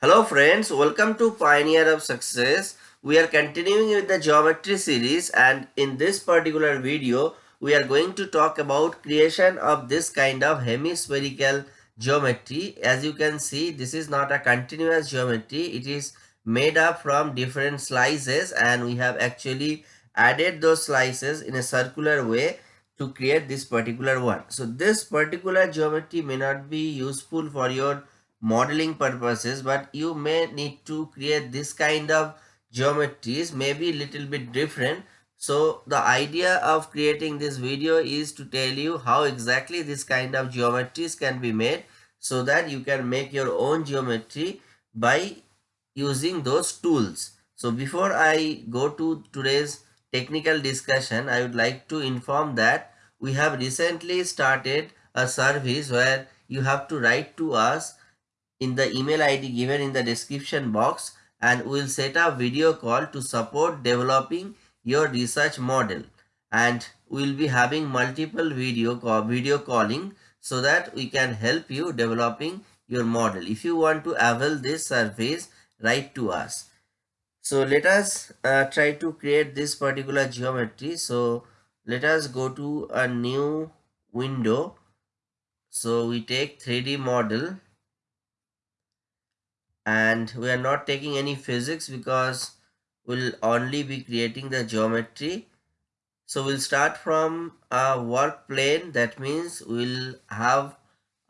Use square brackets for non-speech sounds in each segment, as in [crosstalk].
Hello friends, welcome to Pioneer of Success. We are continuing with the geometry series and in this particular video, we are going to talk about creation of this kind of hemispherical geometry. As you can see, this is not a continuous geometry. It is made up from different slices and we have actually added those slices in a circular way to create this particular one. So this particular geometry may not be useful for your modeling purposes but you may need to create this kind of geometries maybe a little bit different. So the idea of creating this video is to tell you how exactly this kind of geometries can be made so that you can make your own geometry by using those tools. So before i go to today's technical discussion i would like to inform that we have recently started a service where you have to write to us in the email id given in the description box and we will set up video call to support developing your research model. And we will be having multiple video call video calling so that we can help you developing your model. If you want to avail this service write to us. So let us uh, try to create this particular geometry. So let us go to a new window. So we take 3d model and we are not taking any physics because we'll only be creating the geometry. So we'll start from a work plane. That means we'll have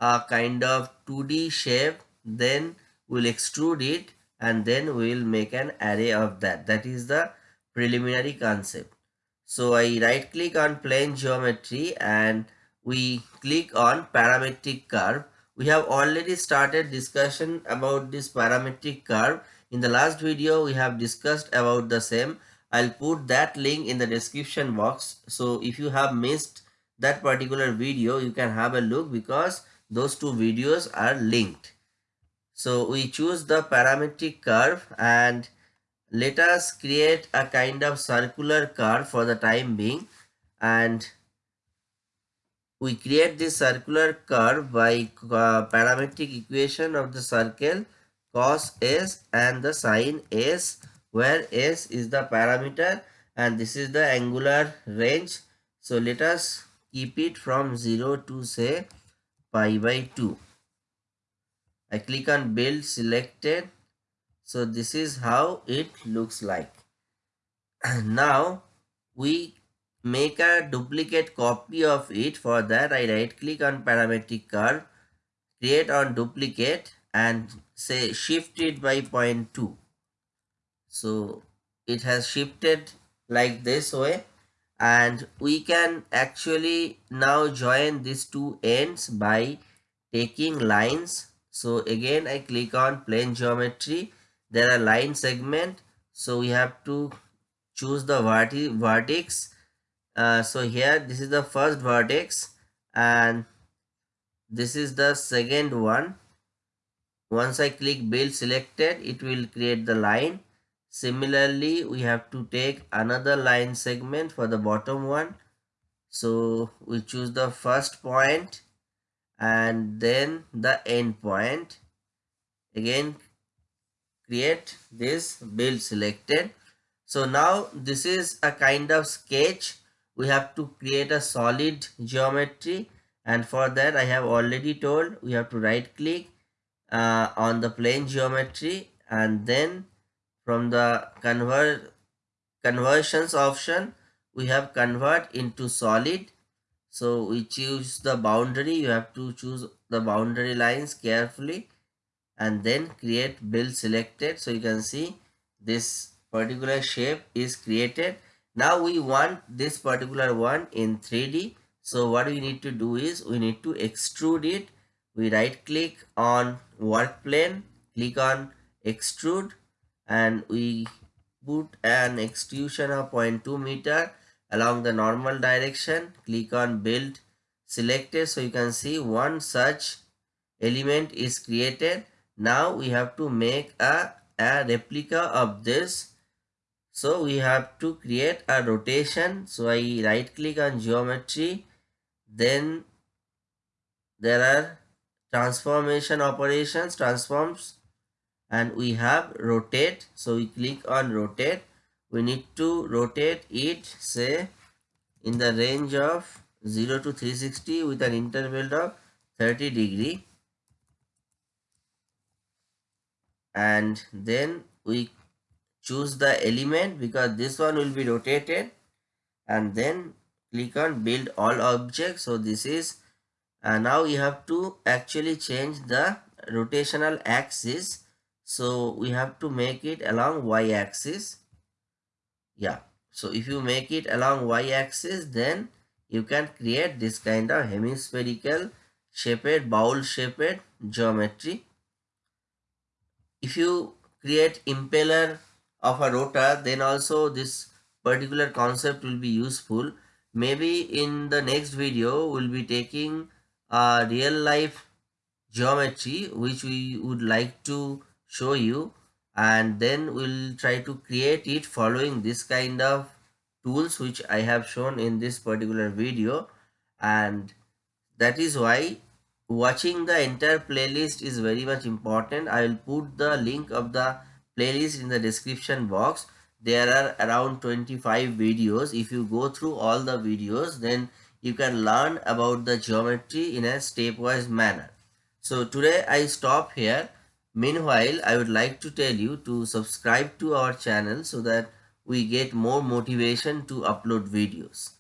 a kind of 2d shape. Then we'll extrude it and then we'll make an array of that. That is the preliminary concept. So i right click on plane geometry and we click on parametric curve we have already started discussion about this parametric curve. In the last video, we have discussed about the same. I'll put that link in the description box. So if you have missed that particular video, you can have a look because those two videos are linked. So we choose the parametric curve and let us create a kind of circular curve for the time being and we create this circular curve by uh, parametric equation of the circle cos s and the sine s where s is the parameter and this is the angular range. So let us keep it from 0 to say pi by 2 i click on build selected. So this is how it looks like. [clears throat] Now we make a duplicate copy of it for that. I right click on parametric curve create on duplicate and say shift it by 0.2 so it has shifted like this way and we can actually now join these two ends by taking lines. So again i click on plane geometry. There are line segment. So we have to choose the vertex uh, so here this is the first vertex and this is the second one. Once i click build selected it will create the line. Similarly we have to take another line segment for the bottom one. So we choose the first point and then the end point. Again create this build selected. So now this is a kind of sketch we have to create a solid geometry and for that I have already told we have to right click uh, on the plane geometry and then from the convert conversions option we have convert into solid. So we choose the boundary you have to choose the boundary lines carefully and then create build selected. So you can see this particular shape is created now we want this particular one in 3d so what we need to do is we need to extrude it. We right click on work plane click on extrude and we put an extrusion of 0.2 meter along the normal direction. Click on build selected. So you can see one such element is created. Now we have to make a, a replica of this so we have to create a rotation. So I right click on geometry. Then there are transformation operations, transforms. and we have rotate so we click on rotate we need to rotate it say in the range of 0 to 360 with an interval of 30 degree and then we choose the element because this one will be rotated and then click on build all objects. So this is uh, now you have to actually change the rotational axis. So we have to make it along y axis. Yeah. So if you make it along y axis then you can create this kind of hemispherical shaped bowl shaped geometry. If you create impeller of a rotor then also this particular concept will be useful. Maybe in the next video we'll be taking a real life geometry which we would like to show you and then we'll try to create it following this kind of tools which I have shown in this particular video. And that is why watching the entire playlist is very much important. I will put the link of the playlist in the description box. There are around 25 videos. If you go through all the videos then you can learn about the geometry in a stepwise manner. So today i stop here. Meanwhile i would like to tell you to subscribe to our channel so that we get more motivation to upload videos